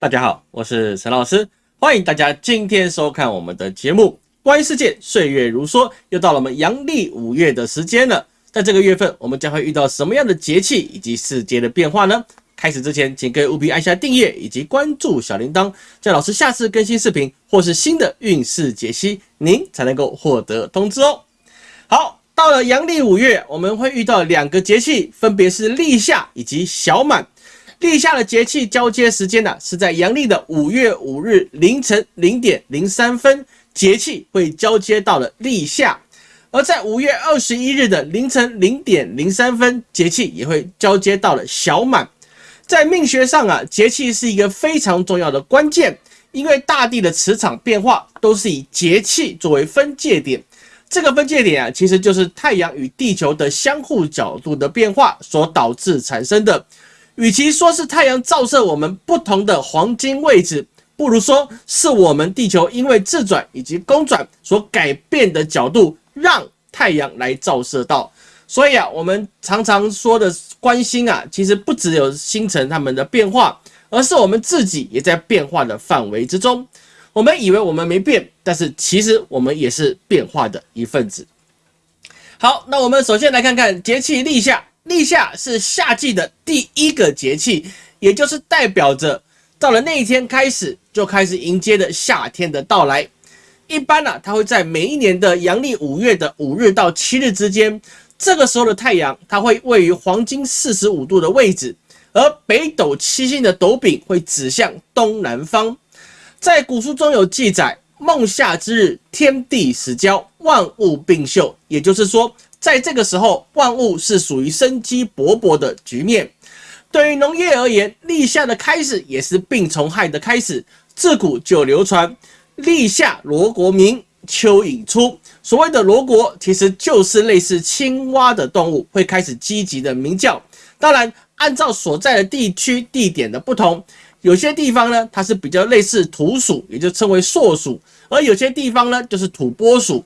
大家好，我是陈老师，欢迎大家今天收看我们的节目。关于世界，岁月如梭，又到了我们阳历五月的时间了。在这个月份，我们将会遇到什么样的节气以及世界的变化呢？开始之前，请各位务必按下订阅以及关注小铃铛，这样老师下次更新视频或是新的运势解析，您才能够获得通知哦。好，到了阳历五月，我们会遇到两个节气，分别是立夏以及小满。立夏的节气交接时间呢，是在阳历的五月五日凌晨零点零三分，节气会交接到了立夏；而在五月二十一日的凌晨零点零三分，节气也会交接到了小满。在命学上啊，节气是一个非常重要的关键，因为大地的磁场变化都是以节气作为分界点。这个分界点啊，其实就是太阳与地球的相互角度的变化所导致产生的。与其说是太阳照射我们不同的黄金位置，不如说是我们地球因为自转以及公转所改变的角度，让太阳来照射到。所以啊，我们常常说的关心啊，其实不只有星辰它们的变化，而是我们自己也在变化的范围之中。我们以为我们没变，但是其实我们也是变化的一份子。好，那我们首先来看看节气立夏。立夏是夏季的第一个节气，也就是代表着到了那一天开始就开始迎接的夏天的到来。一般呢，它会在每一年的阳历五月的五日到七日之间，这个时候的太阳它会位于黄金四十五度的位置，而北斗七星的斗柄会指向东南方。在古书中有记载：“孟夏之日，天地始交，万物并秀。”也就是说。在这个时候，万物是属于生机勃勃的局面。对于农业而言，立夏的开始也是病虫害的开始。自古就流传“立夏罗国鸣，蚯蚓出”。所谓的罗国，其实就是类似青蛙的动物，会开始积极的鸣叫。当然，按照所在的地区地点的不同，有些地方呢，它是比较类似土鼠，也就称为硕鼠；而有些地方呢，就是土拨鼠。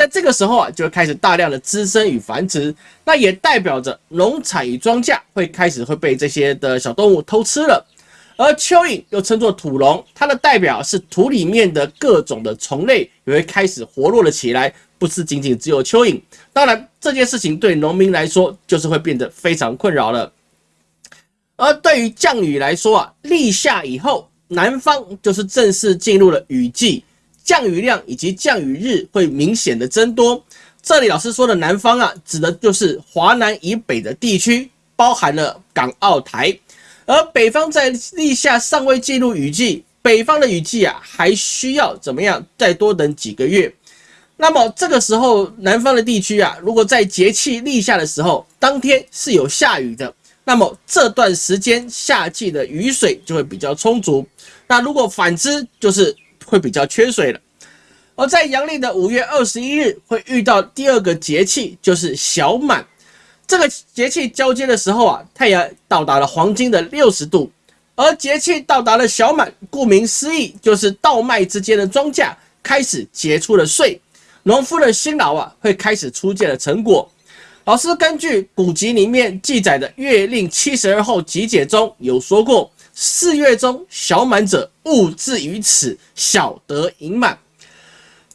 在这个时候啊，就会开始大量的滋生与繁殖，那也代表着农产与庄稼会开始会被这些的小动物偷吃了。而蚯蚓又称作土龙，它的代表是土里面的各种的虫类也会开始活络了起来，不是仅仅只有蚯蚓。当然，这件事情对农民来说就是会变得非常困扰了。而对于降雨来说啊，立夏以后，南方就是正式进入了雨季。降雨量以及降雨日会明显的增多。这里老师说的南方啊，指的就是华南以北的地区，包含了港澳台。而北方在立夏尚未进入雨季，北方的雨季啊，还需要怎么样？再多等几个月。那么这个时候，南方的地区啊，如果在节气立夏的时候，当天是有下雨的，那么这段时间夏季的雨水就会比较充足。那如果反之，就是会比较缺水了，而在阳历的五月二十一日会遇到第二个节气，就是小满。这个节气交接的时候啊，太阳到达了黄金的六十度，而节气到达了小满，顾名思义，就是稻麦之间的庄稼开始结出了穗，农夫的辛劳啊会开始出现了成果。老师根据古籍里面记载的《月令七十二候集解》中有说过。四月中小满者，物至于此，小得盈满。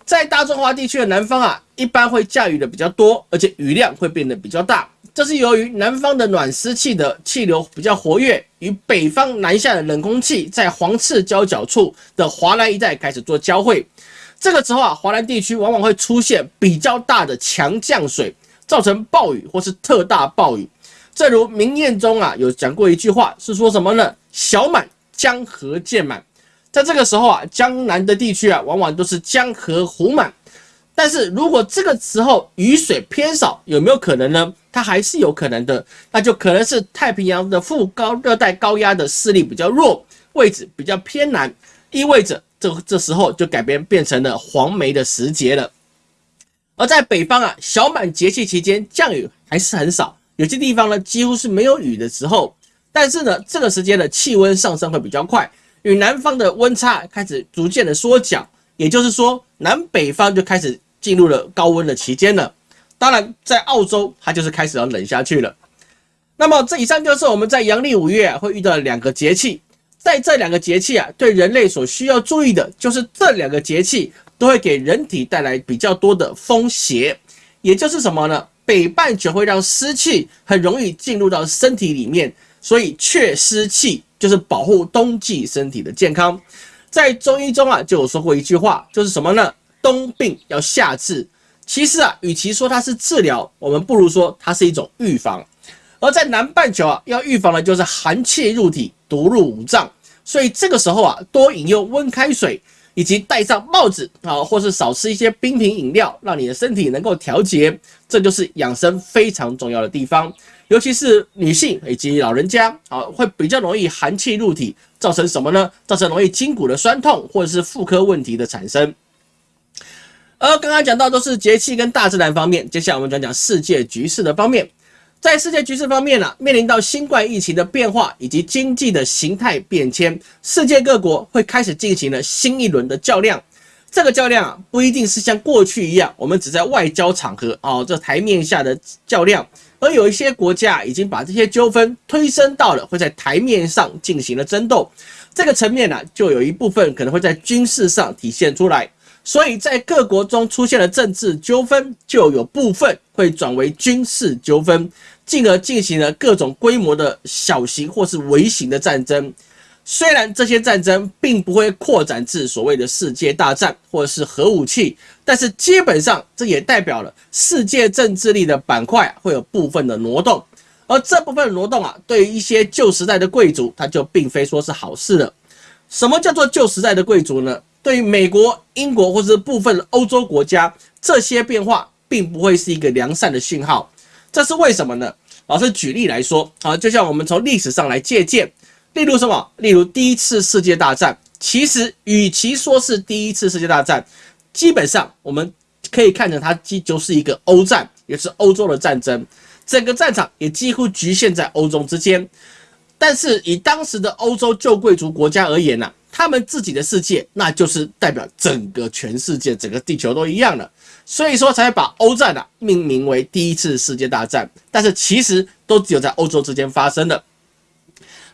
在大中华地区的南方啊，一般会降雨的比较多，而且雨量会变得比较大。这是由于南方的暖湿气的气流比较活跃，与北方南下的冷空气在黄赤交角处的华南一带开始做交汇。这个时候啊，华南地区往往会出现比较大的强降水，造成暴雨或是特大暴雨。正如明谚中啊有讲过一句话，是说什么呢？小满江河渐满，在这个时候啊，江南的地区啊，往往都是江河湖满。但是如果这个时候雨水偏少，有没有可能呢？它还是有可能的，那就可能是太平洋的副高热带高压的势力比较弱，位置比较偏南，意味着这这时候就改变变成了黄梅的时节了。而在北方啊，小满节气期间降雨还是很少。有些地方呢，几乎是没有雨的时候，但是呢，这个时间的气温上升会比较快，与南方的温差开始逐渐的缩小，也就是说，南北方就开始进入了高温的期间了。当然，在澳洲，它就是开始要冷下去了。那么，这以上就是我们在阳历五月会遇到的两个节气。在这两个节气啊，对人类所需要注意的就是这两个节气都会给人体带来比较多的风邪，也就是什么呢？北半球会让湿气很容易进入到身体里面，所以祛湿气就是保护冬季身体的健康。在中医中啊，就有说过一句话，就是什么呢？冬病要夏治。其实啊，与其说它是治疗，我们不如说它是一种预防。而在南半球啊，要预防的就是寒气入体，毒入五脏。所以这个时候啊，多饮用温开水，以及戴上帽子啊，或是少吃一些冰品饮料，让你的身体能够调节。这就是养生非常重要的地方。尤其是女性以及老人家啊，会比较容易寒气入体，造成什么呢？造成容易筋骨的酸痛，或者是妇科问题的产生。而刚刚讲到都是节气跟大自然方面，接下来我们讲讲世界局势的方面。在世界局势方面呢，面临到新冠疫情的变化以及经济的形态变迁，世界各国会开始进行了新一轮的较量。这个较量啊，不一定是像过去一样，我们只在外交场合哦，这台面下的较量，而有一些国家已经把这些纠纷推升到了会在台面上进行了争斗。这个层面呢，就有一部分可能会在军事上体现出来。所以在各国中出现了政治纠纷，就有部分会转为军事纠纷，进而进行了各种规模的小型或是微型的战争。虽然这些战争并不会扩展至所谓的世界大战或者是核武器，但是基本上这也代表了世界政治力的板块会有部分的挪动。而这部分挪动啊，对于一些旧时代的贵族，他就并非说是好事了。什么叫做旧时代的贵族呢？对于美国、英国或是部分欧洲国家，这些变化并不会是一个良善的信号。这是为什么呢？老师举例来说，啊，就像我们从历史上来借鉴，例如什么？例如第一次世界大战，其实与其说是第一次世界大战，基本上我们可以看成它既就是一个欧战，也是欧洲的战争，整个战场也几乎局限在欧洲之间。但是以当时的欧洲旧贵族国家而言呢？他们自己的世界，那就是代表整个全世界、整个地球都一样的，所以说才把欧战啊命名为第一次世界大战。但是其实都只有在欧洲之间发生的。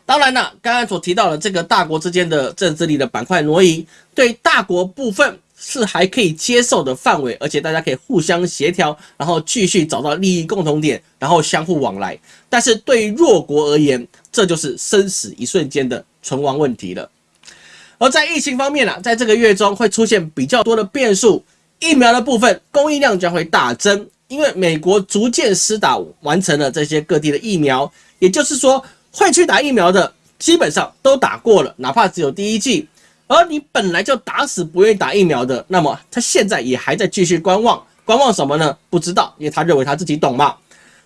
当然了，刚刚所提到的这个大国之间的政治力的板块挪移，对大国部分是还可以接受的范围，而且大家可以互相协调，然后继续找到利益共同点，然后相互往来。但是对于弱国而言，这就是生死一瞬间的存亡问题了。而在疫情方面呢，在这个月中会出现比较多的变数，疫苗的部分供应量将会大增，因为美国逐渐施打完成了这些各地的疫苗，也就是说会去打疫苗的基本上都打过了，哪怕只有第一剂。而你本来就打死不愿意打疫苗的，那么他现在也还在继续观望，观望什么呢？不知道，因为他认为他自己懂嘛。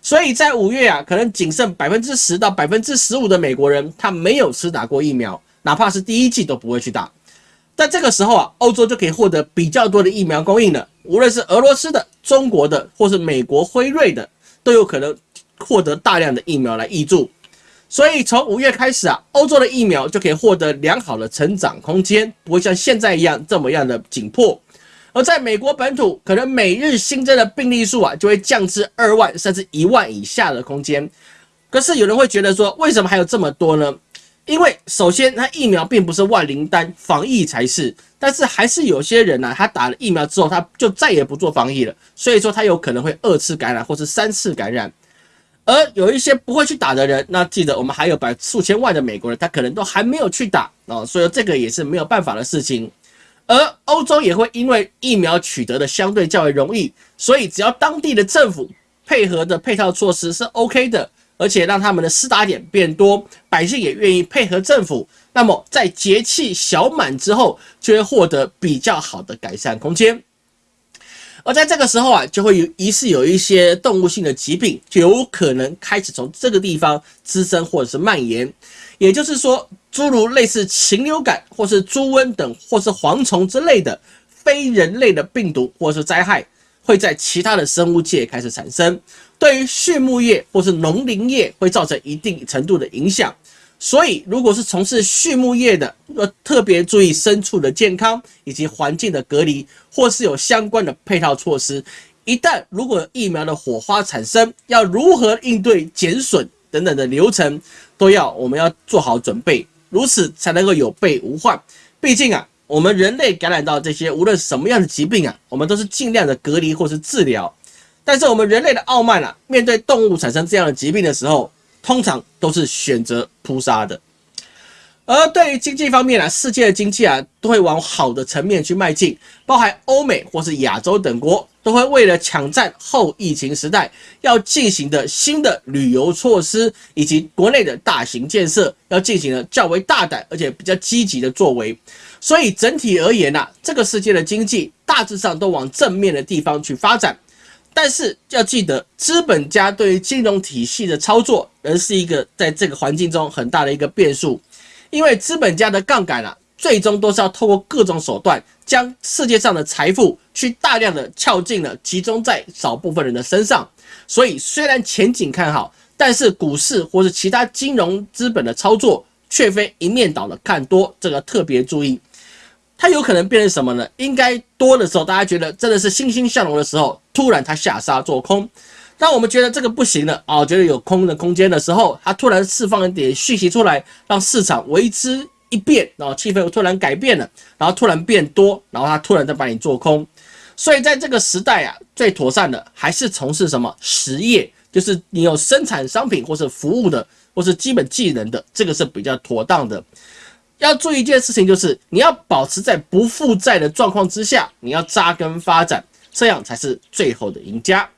所以在五月啊，可能仅剩百分之十到百分之十五的美国人他没有施打过疫苗。哪怕是第一季都不会去打，但这个时候啊，欧洲就可以获得比较多的疫苗供应了。无论是俄罗斯的、中国的，或是美国辉瑞的，都有可能获得大量的疫苗来挹注。所以从五月开始啊，欧洲的疫苗就可以获得良好的成长空间，不会像现在一样这么样的紧迫。而在美国本土，可能每日新增的病例数啊，就会降至二万甚至一万以下的空间。可是有人会觉得说，为什么还有这么多呢？因为首先，它疫苗并不是万灵丹，防疫才是。但是还是有些人呢，他打了疫苗之后，他就再也不做防疫了，所以说他有可能会二次感染或是三次感染。而有一些不会去打的人，那记得我们还有百数千万的美国人，他可能都还没有去打哦，所以这个也是没有办法的事情。而欧洲也会因为疫苗取得的相对较为容易，所以只要当地的政府配合的配套措施是 OK 的。而且让他们的施打点变多，百姓也愿意配合政府，那么在节气小满之后，就会获得比较好的改善空间。而在这个时候啊，就会有疑似有一些动物性的疾病，就有可能开始从这个地方滋生或者是蔓延。也就是说，诸如类似禽流感或是猪瘟等，或是蝗虫之类的非人类的病毒或是灾害，会在其他的生物界开始产生。对于畜牧业或是农林业会造成一定程度的影响，所以如果是从事畜牧业的，要特别注意牲畜的健康以及环境的隔离，或是有相关的配套措施。一旦如果疫苗的火花产生，要如何应对减损等等的流程，都要我们要做好准备。如此才能够有备无患。毕竟啊，我们人类感染到这些无论什么样的疾病啊，我们都是尽量的隔离或是治疗。但是我们人类的傲慢啊，面对动物产生这样的疾病的时候，通常都是选择扑杀的。而对于经济方面啊，世界的经济啊，都会往好的层面去迈进，包含欧美或是亚洲等国，都会为了抢占后疫情时代要进行的新的旅游措施，以及国内的大型建设，要进行了较为大胆而且比较积极的作为。所以整体而言呐，这个世界的经济大致上都往正面的地方去发展。但是要记得，资本家对于金融体系的操作，仍是一个在这个环境中很大的一个变数。因为资本家的杠杆啊，最终都是要透过各种手段，将世界上的财富去大量的撬进了，集中在少部分人的身上。所以虽然前景看好，但是股市或是其他金融资本的操作，却非一面倒的看多，这个特别注意。它有可能变成什么呢？应该多的时候，大家觉得真的是欣欣向荣的时候，突然它下杀做空；当我们觉得这个不行了啊，觉得有空的空间的时候，它突然释放一点讯息出来，让市场为之一变，然后气氛又突然改变了，然后突然变多，然后它突然再把你做空。所以在这个时代啊，最妥善的还是从事什么实业，就是你有生产商品或是服务的，或是基本技能的，这个是比较妥当的。要注意一件事情，就是你要保持在不负债的状况之下，你要扎根发展，这样才是最后的赢家。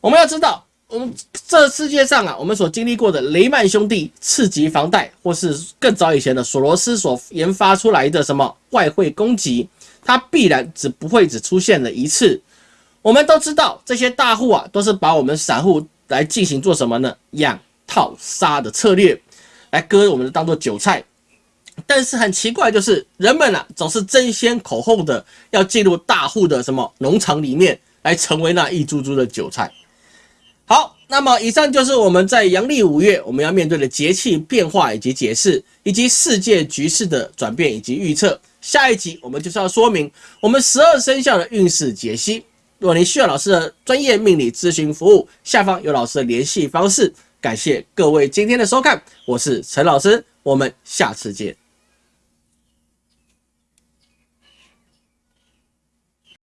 我们要知道，我们这世界上啊，我们所经历过的雷曼兄弟次级房贷，或是更早以前的索罗斯所研发出来的什么外汇攻击，它必然只不会只出现了一次。我们都知道，这些大户啊，都是把我们散户来进行做什么呢？养套杀的策略，来割我们当做韭菜。但是很奇怪，就是人们啊，总是争先恐后的要进入大户的什么农场里面，来成为那一株株的韭菜。好，那么以上就是我们在阳历五月我们要面对的节气变化以及解释，以及世界局势的转变以及预测。下一集我们就是要说明我们十二生肖的运势解析。如果您需要老师的专业命理咨询服务，下方有老师的联系方式。感谢各位今天的收看，我是陈老师，我们下次见。